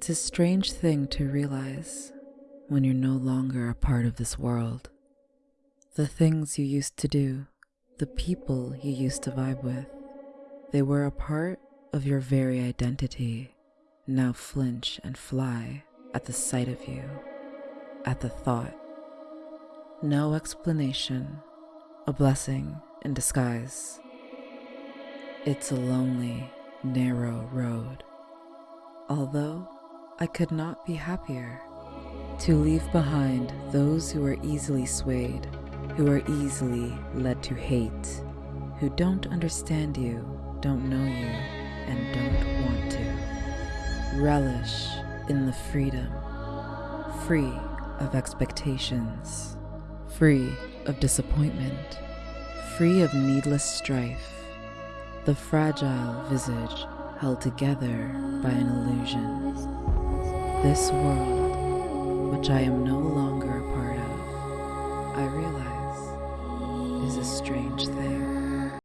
It's a strange thing to realize when you're no longer a part of this world. The things you used to do, the people you used to vibe with, they were a part of your very identity, now flinch and fly at the sight of you, at the thought. No explanation, a blessing in disguise. It's a lonely, narrow road. Although I could not be happier to leave behind those who are easily swayed, who are easily led to hate, who don't understand you, don't know you, and don't want to. Relish in the freedom, free of expectations, free of disappointment, free of needless strife, the fragile visage held together by an illusion. This world, which I am no longer a part of, I realize is a strange thing.